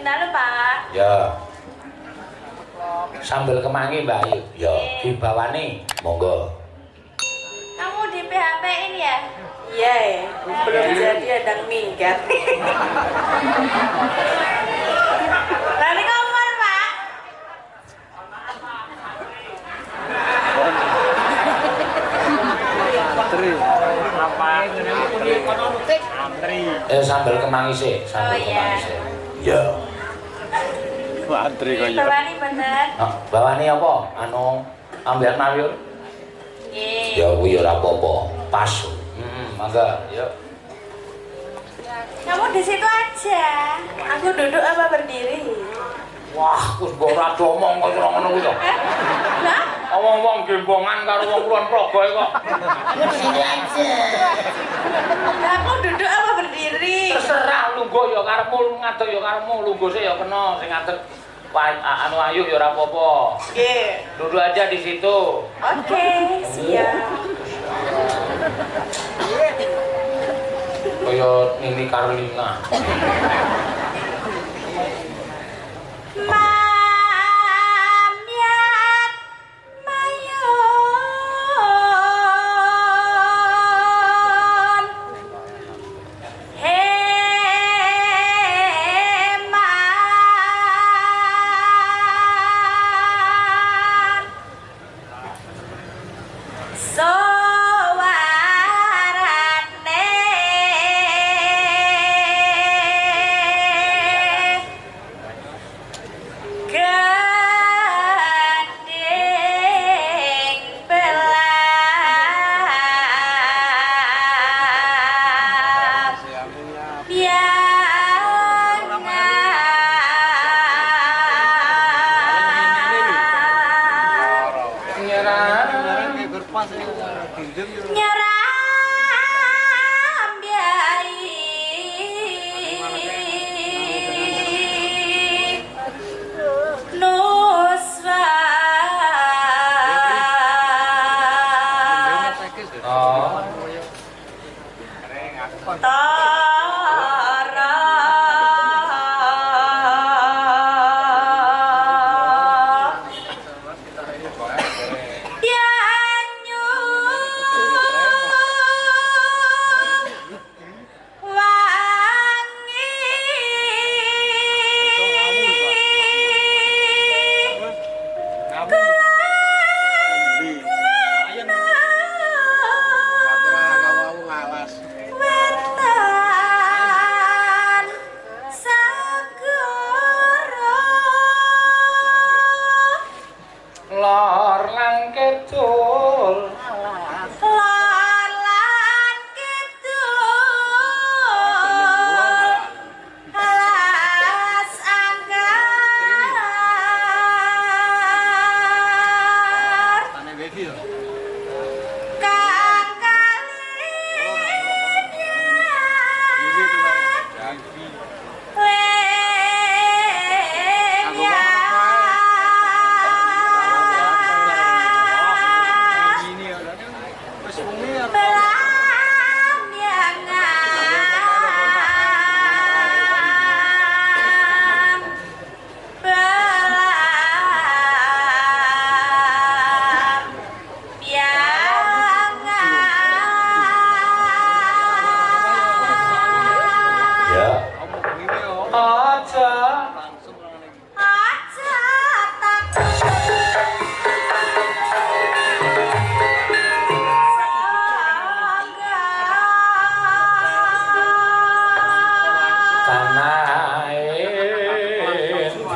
Sing dalu, Pak. Ya. Sambel kemangi Mbak Ayu. Ya, dibawani. Monggo. Kamu di PHP-in ya? Iya, belum jadi ada minggat. Lali kompor, Pak. Eh sambel kemangi sih, sambel Oh, iya. kemangi sih. Ya. Antri kaya. Bawani bener. Nah, bawani apa? Anu ambil nawir? Nggih. Ya kuwi ora apa-apa. Pas. Hmm, mangga, ya. Kamu di situ aja. Aku duduk apa berdiri? Wah, wis mbok ora domong kok ora ngono kuwi to. Lah, Wong-wong gembongan karo wong kulon progo kok. lah aku duduk apa berdiri? Terserah lungguh ya karepmu, ngadeg ya karepmu, lungguh sih ya kena sing ngadeg anu ayu ya ora apa-apa. Duduk aja di situ. Oke, siap. Kaya Nini Carlina. So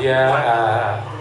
Tanah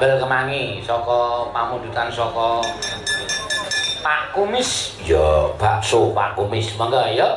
Sambel kemangi saka pamundutan saka Pak Kumis. Ya bakso Pak Kumis mangga ya.